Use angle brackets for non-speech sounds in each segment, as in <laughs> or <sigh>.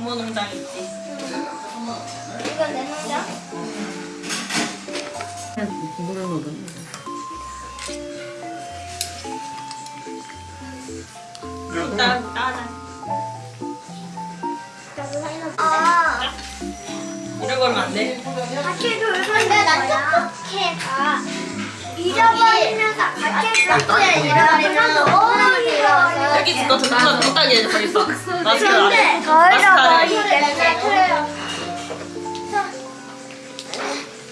부모 농장 있지. 이건 내 농장? 물을 먹은 일단 따라. 아, 이런 걸면 안 돼. 밖에 돌건데 나 똑똑해가 잊어버리면서 밖에 돌건데 잃어버리면 너무 잃어버려. 여기 있어. 너 적당히 해 있어. 마스크 안 해. 더 마스크 안 잃어버리기 해. 때문에 그래요.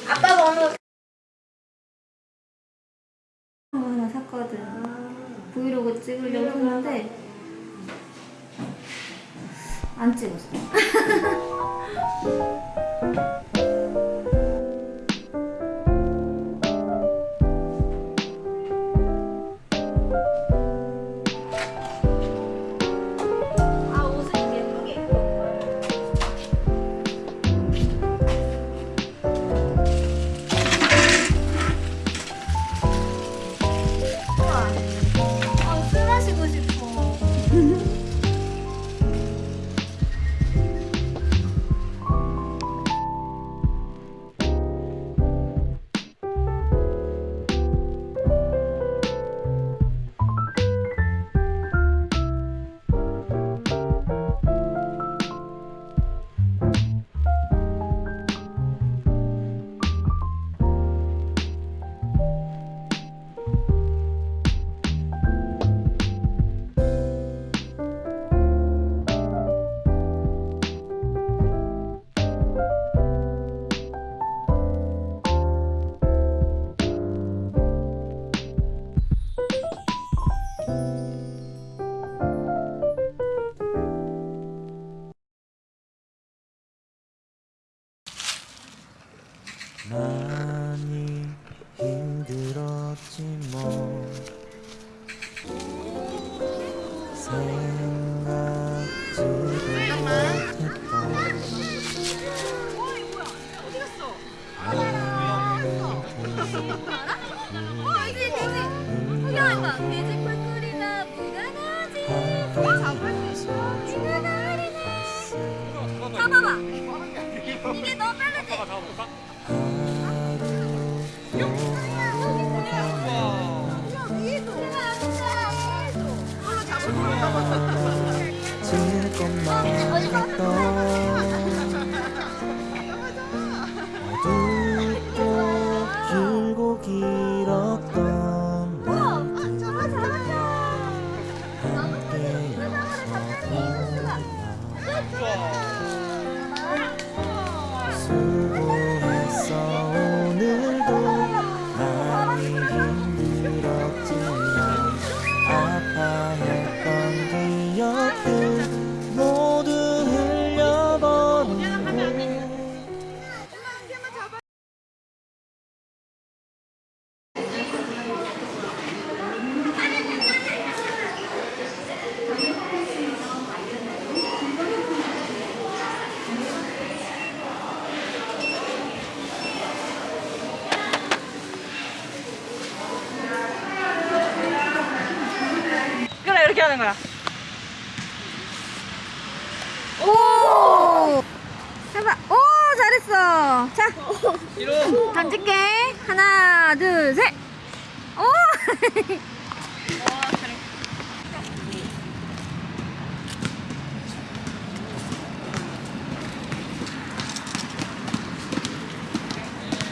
아빠 번호 거 하나 샀거든. 브이로그 찍으려고 했는데 안 찍었어. <laughs> 많이 힘들었지 뭐 coração. 던질게. 하나, 둘, 셋. 오! <laughs>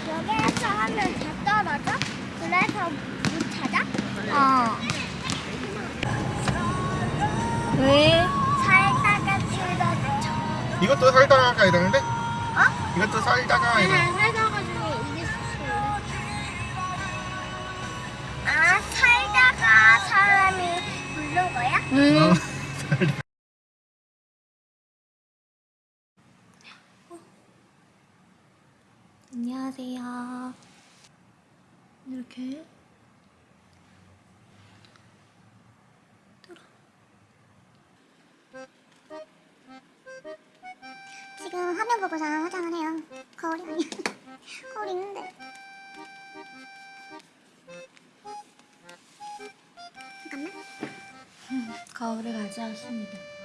여기에서 하면 다 떨어져? 그래서 못 찾아? 어. 왜? 살다가 줄어들죠. 이것도 살다가 가야 되는데? 어? 이것도 살다가 화장을 해요. 거울이 아니야. <laughs> 거울 있는데. 잠깐만. 거울을 가져왔습니다.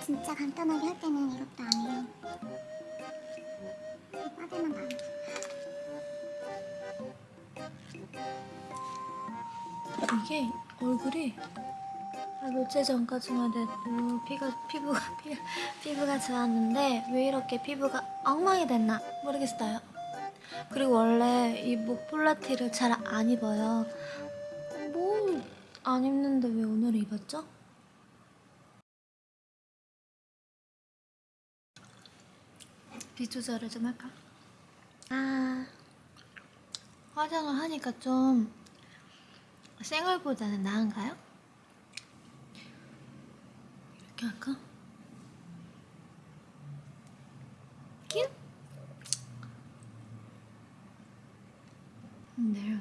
진짜 간단하게 할 때는 이것도 안 해요. 빠들만 봐요. 이게 얼굴이 한 며칠 전까지만 해도 피가, 피부가, 피, 피부가 좋았는데 왜 이렇게 피부가 엉망이 됐나 모르겠어요. 그리고 원래 이 목폴라티를 잘 안 입어요. 뭐 안 입는데 왜 오늘 입었죠? 비 조절을 좀 할까? 아 화장을 하니까 좀 생얼보다는 나은가요? 이렇게 할까? 큐? 근데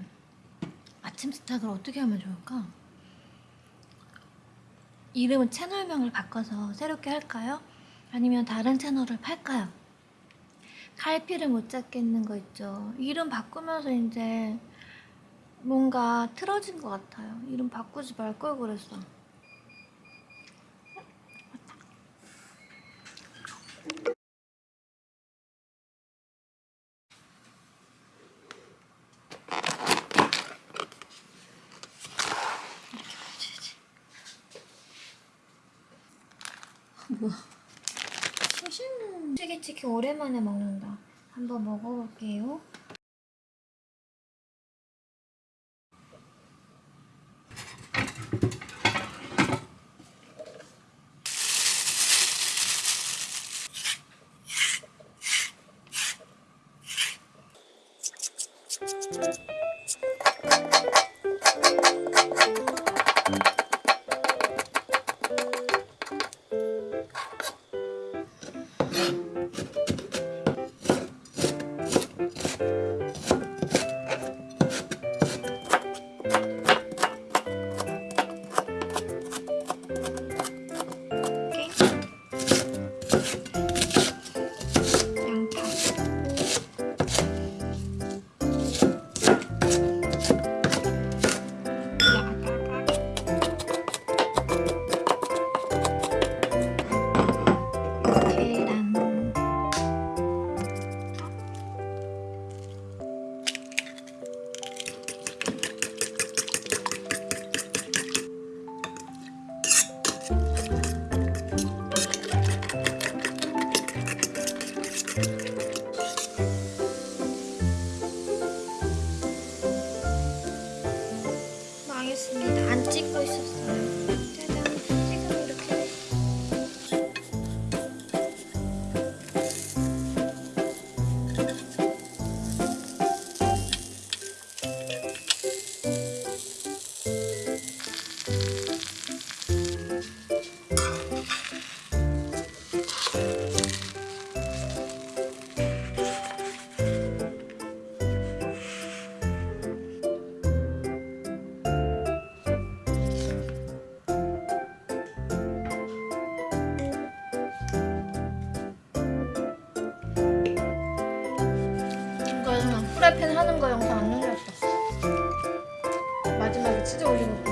아침 스탁을 어떻게 하면 좋을까? 이름은 채널명을 바꿔서 새롭게 할까요? 아니면 다른 채널을 팔까요? 갈피를 못 잡겠는 거 있죠. 이름 바꾸면서 이제 뭔가 틀어진 것 같아요. 이름 바꾸지 말 걸 그랬어. 뭐야? 튀김치킨 오랜만에 먹는다. 한번 먹어볼게요. 달팬 하는 거 영상 안 올렸어 마지막에 치즈 올리는 거